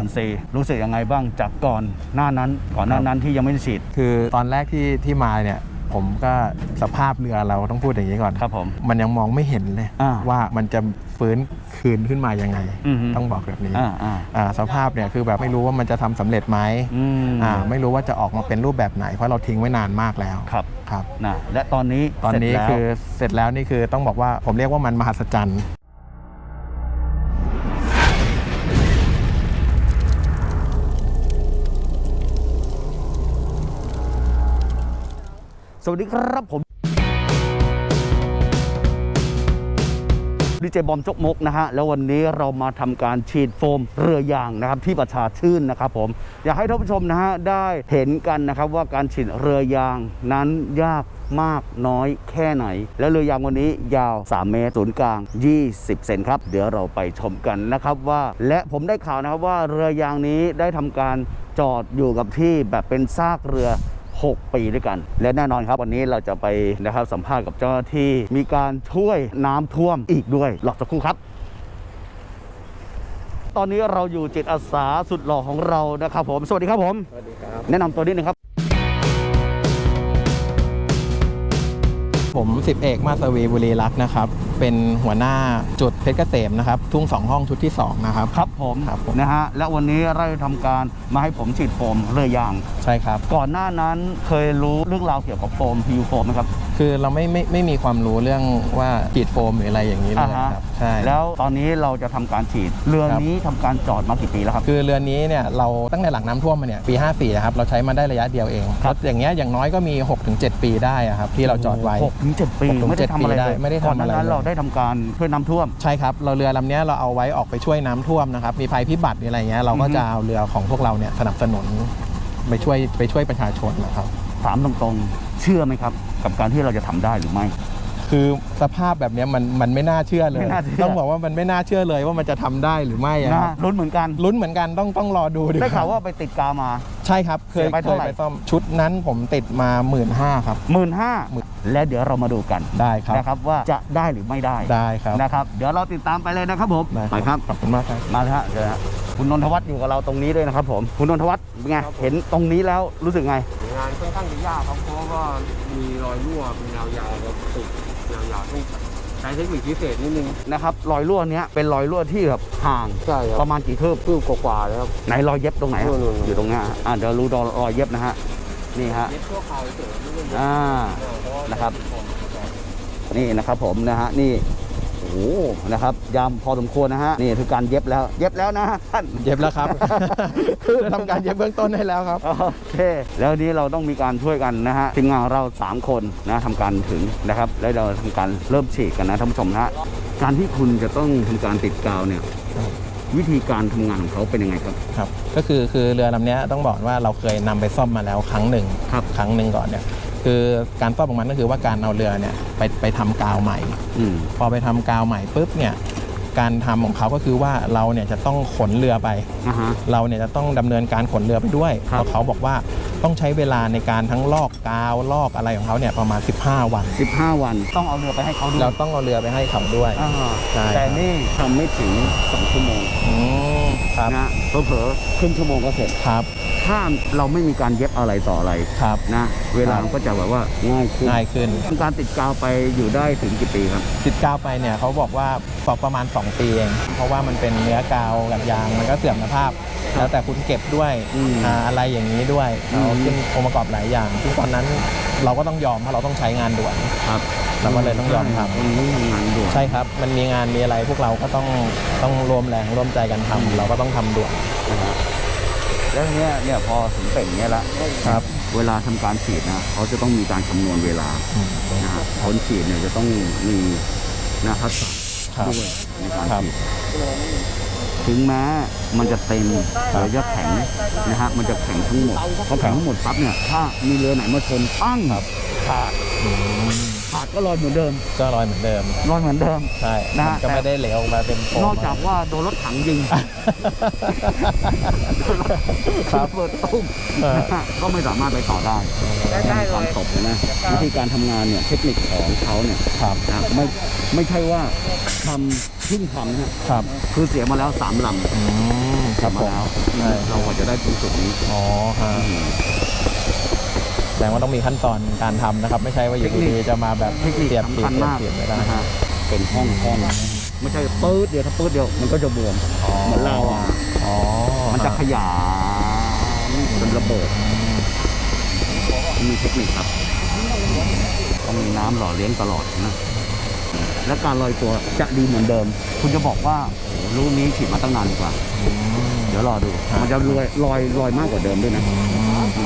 คุณซีรู้สึกยังไงบ้างจากก่อนหน้านั้นก่อนหน้านั้นที่ยังไม่ได้ฉีด คือตอนแรกที่ที่มาเนี่ยผมก็สภาพเรือเราต้องพูดอย่างนี้ก่อนครับผมมันยังมองไม่เห็นเลยอ่าว่ามันจะฟื้นคืนขึ้นมายังไงอือฮึต้องบอกแบบนี้อ่าอ่าอ่าสภาพเนี่ยคือแบบไม่รู้ว่ามันจะทำสำเร็จไหมอืมอ่าไม่รู้ว่าจะออกมาเป็นรูปแบบไหน เพราะเราทิ้งไว้นานมากแล้วครับครับนะและตอนนี้ตอนนี้เสร็จแล้วคือเสร็จแล้วนี่คือต้องบอกว่าผมเรียกว่ามันมหัศจรรย์ สวัสดีครับผมดีเจบอมจกมกนะฮะแล้ววันนี้เรามาทำการฉีดโฟมเรือยางนะครับที่ประชาชื่นนะครับผมอยากให้ท่านผู้ชมนะฮะได้เห็นกันนะครับว่าการฉีดเรือยางนั้นยากมากน้อยแค่ไหน และเรือยางวันนี้ยาว 3 เมตรศูนย์กลาง 20 เซนครับ เดี๋ยวเราไปชมกันนะครับว่า และผมได้ข่าวนะครับว่าเรือยางนี้ได้ทำการจอดอยู่กับที่แบบเป็นซากเรือ 6 ปีด้วยกัน และแน่นอนครับวันนี้เราจะไปนะครับสัมภาษณ์กับเจ้าหน้าที่มีการช่วยน้ำท่วมอีกด้วยหลอกสักครู่ครับตอนนี้เราอยู่จิตอาสาสุดหล่อของเรานะครับผม สวัสดีครับผม สวัสดีครับ แนะนำตัวนิดนึงครับ ผมสิบเอกมาสวีบุรีรักษ์นะครับ เป็นหัวหน้าจุดเพชรเกษมนะครับ ทุ่งสองห้องชุดที่สองนะครับ ครับผมครับผมนะฮะและวันนี้เราทำการมาให้ผมฉีดโฟมเรือยาง ใช่ครับ ก่อนหน้านั้นเคยรู้เรื่องราวเกี่ยวกับโฟมพิวโฟมไหมครับ คือเราไม่ไม่ไม่มีความรู้เรื่องว่าฉีดโฟมหรืออะไรอย่างนี้เลยอ่าฮะครับใช่แล้วตอนนี้เราจะทำการฉีดเรือครับนี้ทำการจอดมากี่ปีแล้วครับ คือเรือนนี้เนี่ยเราตั้งแต่หลังน้ำท่วมมาเนี่ยปี 54อะครับเราใช้มาได้ระยะเดียวเองครับรถอย่างเงี้ยอย่างน้อยก็มี 6-7 ปีได้อะครับที่เราจอดไว้หกถึงเจ็ดปีหกถึงไม่ได้ทำอะไรเจ็ดปีได้เลยไม่ได้ทำก่อนหน้าอะไรนั้นเลยเราได้ทำการช่วยน้ำท่วมใช่ครับเราเรือลำเนี้ยเราเอาไว้ออกไปช่วยน้ำท่วมนะครับมีภัยพิบัติมีอะไรเงี้ยเราก็อือฮึจะเอาเรือของพวกเราเนี่ยสนับสนุนไปช่วยไปช่วยประชาชนนะครับ ถามตรงๆ เชื่อไหมครับ กับการที่เราจะทำได้หรือไม่ คือสภาพแบบเนี้ยมันมันไม่น่าเชื่อเลยไม่น่าเชื่อต้องบอกว่ามันไม่น่าเชื่อเลยว่ามันจะทำได้หรือไม่อะคนะรับลุ้นเหมือนกันลุ้นเหมือนกันต้องต้องรอดูดีได้ข่าวว่าไปติดกาวมา ใช่ครับ เคเสียยไปเคเท่ายไหร่ไปซ่อมชุดนั้นผมติดมาหมื่นห้าครับหมื่นห้าหมื่น และเดี๋ยวเรามาดูกันได้ครับนะครับว่าจะได้หรือไม่ได้ได้ครับนะครับ เดี๋ยวเราติดตามไปเลยนะครับผมได้ไปครับขอบคุณมากครับมาเลยฮะเดี๋ยวนะคุณนนทวัฒน์อยู่กับเราตรงนี้ด้วยนะครับผมคุณนนทวัฒน์เป็นไงเห็นตรงนี้แล้วรู้สึกไง งานค่อนข้างจะยากครับเพราะว่ามีรอยรั่วเป็นยาวๆครับติดยาวๆต้องใช้เทคนิคพิเศษนิดนึงนะครับรอยรั่วเนี้ยเป็นรอยรั่วที่แบบห่างใช่คปรับระมาณกี่คืบคืบกว่าๆเลยครับไหนรอยเย็บตรงไหนฮะนู่นๆอยู่ตรงเนี้ยฮะอ่าเดี๋ยวรู้รอยเย็บนะฮะ นี่ฮะเย็บชั่วคราวเฉยๆไม่ได้เย็บอ่าเพราะว่า นะครับ นี่นะครับผมนะฮะนี่โอ้โหนะครับ ยามพอสมควรนะฮะนี่คือการเย็บแล้วเย็บแล้วนะฮะท่าน เย็บแล้วครับคือทำการเย็บเบื้องต้นให้แล้วครับ โอเค แล้วนี้เราต้องมีการช่วยกันนะฮะทีมงานของเราสามคนนะทำการถึงนะครับ แล้วเราทำการเริ่มฉีดกันนะท่านผู้ชมนะฮะการที่คุณจะต้องทำการติดกาวเนี่ย วิธีการทำงานของเขาเป็นยังไงครับครับ ก็คือคือเรือลำเนี้ยต้องบอกว่าเราเคยนำไปซ่อมมาแล้วครั้งหนึ่งครับครั้งหนึ่งก่อนเนี่ยคือการซ่อมของมันก็คือว่าการเอาเรือเนี่ยไปไปทำกาวใหม่อืมพอไปทำกาวใหม่ปุ๊บเนี่ยการทำของเขาก็คือว่าเราเนี่ยจะต้องขนเรือไปอ่าฮะเราเนี่ยจะต้องดำเนินการขนเรือไปด้วยครับเพราะเขาบอกว่า ต้องใช้เวลาในการทั้งลอกกาวลอกอะไรของเขาเนี่ยประมาณ 15 วัน 15 วัน ต้องเอาเรือไปให้เขาดูเราต้องเอาเรือไปให้เขาด้วยอ่าใช่แต่นี่ทำไม่ถึงสองชั่วโมง อืม ครับ นะเผลอๆครึ่งชั่วโมงก็เสร็จ ครับ ถ้าเราไม่มีการเย็บอะไรต่ออะไรครับ นะเวลามันก็จะแบบว่าง่ายขึ้นง่ายขึ้น การติดกาวไปอยู่ได้ถึงกี่ปีครับติดกาวไปเนี่ยเขาบอกว่าสอบประมาณ 2 ปีเอง เพราะว่ามันเป็นเนื้อกาวกับยางมันก็เสื่อมสภาพ แล้วแต่คุณเก็บด้วยอืมอ่าอะไรอย่างนี้ด้วยอืม เราขึ้นองค์ประกอบหลายอย่างซึ่งตอนนั้นเราก็ต้องยอมเพราะเราต้องใช้งานด่วน ครับ เราก็เลยต้องยอมทำตรงนี้ทำงานด่วนใช่ครับ มันมีงานมีอะไรพวกเราก็ต้องต้องรวมแรงร่วมใจกันทำเราก็ต้องทำด่วน นะฮะแล้วทีเนี้ยเนี่ยพอถึงเป่งเนี้ยละครับ เวลาทำการฉีดนะเขาจะต้องมีการคำนวณเวลานะฮะคนฉีดเนี่ยจะต้องมีนะทักษะครับ ด้วยในการครับ ฉีดถึงแม้มันจะเต็มหรือจะแข็งนะฮะมันจะแข็งทั้งหมดพอแข็งทั้งหมดปั๊บเนี่ยถ้ามีเรือไหนมาชนปั้งครับขาด อืม ขาดก็ลอยเหมือนเดิม ก็ลอยเหมือนเดิมลอยเหมือนเดิม ใช่นะมันก็ไม่ได้เหลวออกมาเป็นโฟมนอกจากว่าโดนรถถังยิงครับเปิดตุ้มเออนะฮะก็ไม่สามารถไปต่อได้ได้เลย ความตกเลยนะวิธีการทำงานเนี่ยเทคนิคของเขาเนี่ยครับ นะไม่ไม่ใช่ว่าทำเพิ่งทำนะฮะครับคือเสียมาแล้วสามลำอืมครับมาผมแล้วใช่เราก็จะได้ตรงจุดนี้อ๋อฮะ แสดงว่าต้องมีขั้นตอนการทำนะครับ ไม่ใช่ว่าอยู่ดีๆจะมาแบบเทคนิคเสียบสำเสียคับญมากเสียบไม่ได้นะฮะเป็นห้องห้องไม่ใช่ปื๊ดเดียวถ้าปื๊ดเดียวมันก็จะบวมเหมือนเราอะอ๋อมันจะขยายเป็นระเบิดมีเทคนิคครับต้องมีน้ำหล่อเลี้ยงตลอดนะและการลอยตัวจะดีเหมือนเดิม คุณจะบอกว่าโอ้โหลูกนี้ฉีดมาตั้งนานกว่าอืมเดี๋ยวรอดู มันจะลอยลอยลอยมากกว่าเดิมด้วยนะมันจะ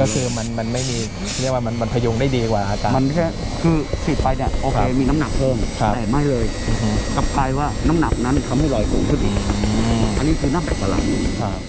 ก็คือมันมันไม่มีเรียกว่ามันมันพยุงได้ดีกว่าอากาศมันแค่คือฉีดไปเนี่ยโอเคครับมีน้ำหนักเพิ่มครับ แต่ไม่เลยอือฮึกลับกลายว่าน้ำหนักนั้นทำให้ลอยสูงขึ้นอีกอืมอันนี้คือน้ำหนัก balance ครับ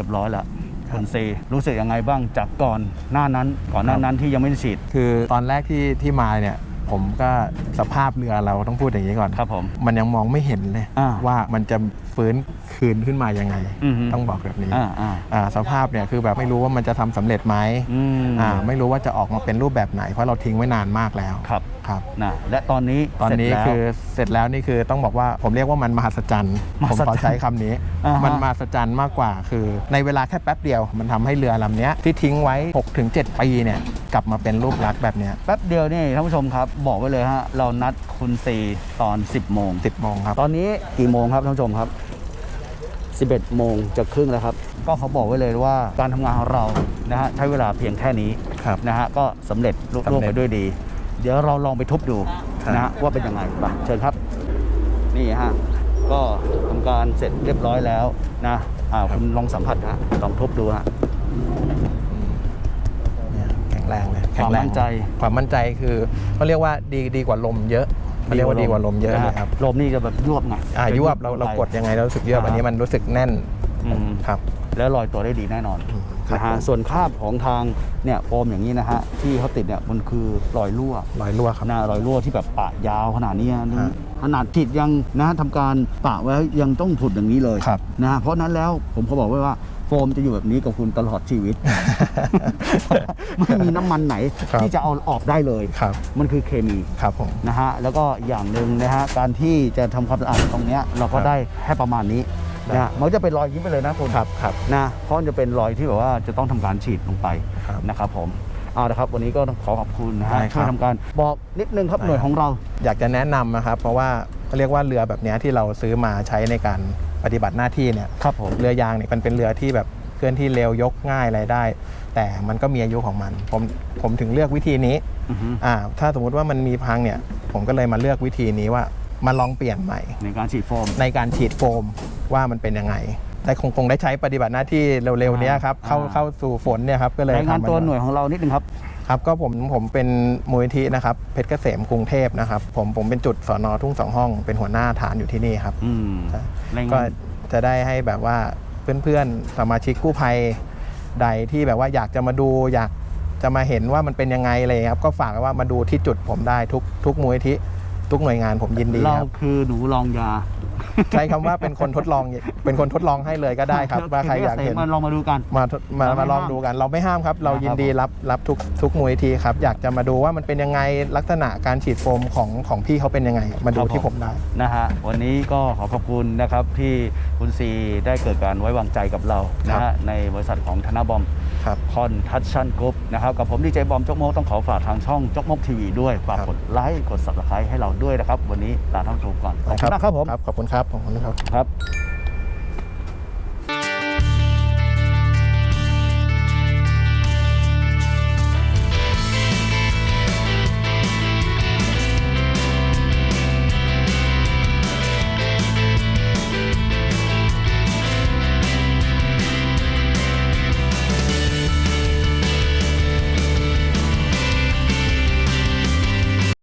ร็จเรียบร้อยแล้วคุณซีรู้สึกยังไงบ้างจากก่อนหน้านั้นก่อนหน้านั้นที่ยังไม่ได้ฉีด คือตอนแรกที่ที่มาเนี่ยผมก็สภาพเรือเราต้องพูดอย่างนี้ก่อนครับผมมันยังมองไม่เห็นเลยอ่าว่ามันจะฟื้น คืนขึ้นมายังไงอือฮึต้องบอกแบบนี้อ่าอ่าอ่าสภาพเนี่ยคือแบบไม่รู้ว่ามันจะทำสำเร็จไหมอืมอ่าไม่รู้ว่าจะออกมาเป็นรูปแบบไหน เพราะเราทิ้งไว้นานมากแล้วครับครับนะและตอนนี้ตอนนี้เสร็จแล้วคือเสร็จแล้วนี่คือต้องบอกว่าผมเรียกว่ามันมหัศจรรย์มผหัมศจรรย์ขอใช้คำนี้อ่าฮะมันมหัศจรรย์มากกว่าคือ ในเวลาแค่แป๊บเดียว มันทำให้เรือลำเนี้ยที่ทิ้งไว้ 6-7 ปีเนี่ยกลับมาเป็นรูปลักษณ์แบบเนี้ยแป๊บเดียวนี่ท่านผู้ชมครับ บอกไว้เลยฮะเรานัดคุณซีตอน 10 โมง 10 โมงครับ ตอนนี้กี่โมงครับท่านผู้ชมครับ 11 โมงจะครึ่งแล้วครับ ก็เขาบอกไว้เลยว่าการทำงานของเรานะฮะใช้เวลาเพียงแค่นี้ครับ นะฮะก็สำเร็จลุสำล่วงเร็จไปด้วยดี เดี๋ยวเราลองไปทุบดูครับนะฮะว่าเป็นยังไงไปเชิญครับ นี่ฮะก็ทำการเสร็จเรียบร้อยแล้วนะอ่าคุณลองสัมผัสฮะลองทุบดูฮะ เนี่ยแข็งแรงเลยความแข็งแรงมั่นใจ ความมั่นใจคือเขาเรียกว่าดีดีกว่าลมเยอะ เขาเรียกว่าดีกว่าลมเยอะเลยครับลมนี่จะแบบยวบไงอ่าจะยวบเราเราไปกดยังไงเรารู้สึกยวบอ่าอันนี้มันรู้สึกแน่นอืมครับแล้วลอยตัวได้ดีแน่นอนอืมครับนะฮะผมส่วนคราบของทางเนี่ยโฟมอย่างนี้นะฮะที่เขาติดเนี่ยมันคือรอยรั่วรอยรั่วครับหน้ารอยรั่วที่แบบปะยาวขนาดนี้นะฮะขนาดจิตยังนะทำการปะไว้ยังต้องผุดอย่างนี้เลยครับนะฮะเพราะฉะนั้นแล้วผมเขาบอกไว้ว่าโฟมจะอยู่แบบนี้กับคุณตลอดชีวิต ไม่มีน้ำมันไหนครับที่จะเอาออกได้เลย ครับ มันคือเคมีครับผม นะฮะแล้วก็อย่างหนึ่งนะฮะการที่จะทำความสะอาดตรงเนี้ยเราก็ครับได้แค่ประมาณนี้ได้นะฮะมันก็จะเป็นรอยยิ้มไปเลยนะคุณครับครับ นะเพราะมันจะเป็นรอยที่แบบว่าจะต้องทำการฉีดลงไปครับนะครับผมเอาละครับ วันนี้ก็ต้องขอขอบคุณนะฮะได้ครับช่วยทำการบอกนิดนึงครับได้ หน่วยของเรา อยากจะแนะนำนะครับ เพราะว่าเขาเรียกว่าเรือแบบเนี้ยที่เราซื้อมาใช้ในการ ปฏิบัติหน้าที่เนี่ยครับผมเรือยางเนี่ยมันเป็นเรือที่แบบเคลื่อนที่เร็วยกง่ายอะไรได้ แต่มันก็มีอายุของมัน ผมผมถึงเลือกวิธีนี้อือฮึอ่าถ้าสมมุติว่ามันมีพังเนี่ย ผมก็เลยมาเลือกวิธีนี้ว่ามาลองเปลี่ยนใหม่ ในการฉีดโฟม ในการฉีดโฟมว่ามันเป็นยังไงแต่คงคงได้ใช้ปฏิบัติหน้าที่เร็วๆเนี้ยครับเข้าอ่า เข้าสู่ฝนเนี่ยครับก็เลยรายงานทำมัตัวหน่วยของเรานิดนึงครับ ครับก็ผมผมเป็นมูลนิธินะครับเพชรเกษมกรุงเทพนะครับผมผมเป็นจุดสอนอทุ่งสองห้องเป็นหัวหน้าฐานอยู่ที่นี่ครับอืมใช่รายก็งานจะได้ให้แบบว่าเพื่อนๆสมาชิกกู้ภัยใดที่แบบว่าอยากจะมาดูอยากจะมาเห็นว่ามันเป็นยังไงอะไรครับก็ฝากไว้ว่ามาดูที่จุดผมได้ทุกทุกมูลนิธิทุกหน่วยงานผมยินดีเราครับคือหนูลองยา ใช้คำว่าเป็นคนทดลองเป็นคนทดลองให้เลยก็ได้ครับ ว่าใครอยากเห็น มาลองมาดูกัน มาทดมาเราไม่มาลองห้ามดูกัน เราไม่ห้ามครับ เรานะครับยินดีรับรับทุกทุกมูลนิธิครับ อยากจะมาดูว่ามันเป็นยังไงลักษณะการฉีดโฟมของของพี่เขาเป็นยังไง มาดูที่ผมได้ นะฮะวันนี้ก็ขอขอบคุณนะครับที่คุณซีได้เกิดการไว้วางใจกับเรานะครัฮะบในบริษัทของธนาบอมครับ Construction Group นะครับกับผมดีเจบอมจกมกต้องขอฝากทางช่องจกมกทีวีด้วยฝากครับกดไลค์กด subscribe ให้เราด้วยนะครับ วันนี้ลาท่านผู้ชมก่อนขอบคุณมากครับผมครับขอบคุณครับขอบคุณครับครับ